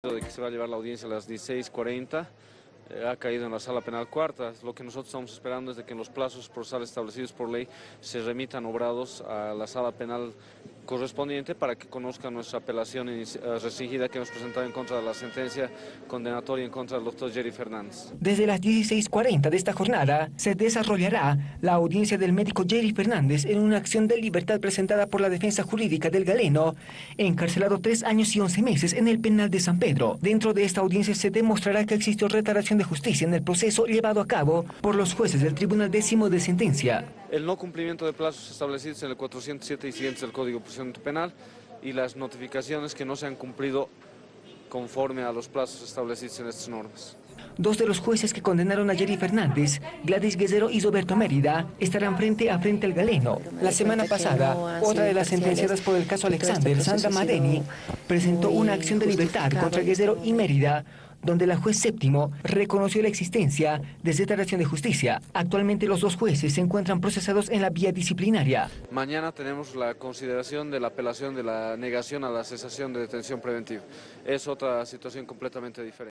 de que se va a llevar la audiencia a las 16.40 eh, ha caído en la sala penal cuarta. Lo que nosotros estamos esperando es de que en los plazos procesales establecidos por ley se remitan obrados a la sala penal correspondiente para que conozcan nuestra apelación eh, restringida que hemos presentado en contra de la sentencia condenatoria en contra del doctor Jerry Fernández. Desde las 16.40 de esta jornada se desarrollará la audiencia del médico Jerry Fernández en una acción de libertad presentada por la defensa jurídica del galeno, encarcelado tres años y once meses en el penal de San Pedro. Dentro de esta audiencia se demostrará que existió retardación de justicia en el proceso llevado a cabo por los jueces del Tribunal Décimo de Sentencia. El no cumplimiento de plazos establecidos en el 407 y siguientes del Código de Procedimiento Penal y las notificaciones que no se han cumplido conforme a los plazos establecidos en estas normas. Dos de los jueces que condenaron a Jerry Fernández, Gladys Guerrero y Roberto Mérida, estarán frente a frente al galeno. La semana pasada, otra de las sentenciadas por el caso Alexander, Sandra Madeni, presentó una acción de libertad contra Guerrero y Mérida, donde la juez séptimo reconoció la existencia de declaración de justicia. Actualmente los dos jueces se encuentran procesados en la vía disciplinaria. Mañana tenemos la consideración de la apelación de la negación a la cesación de detención preventiva. Es otra situación completamente diferente.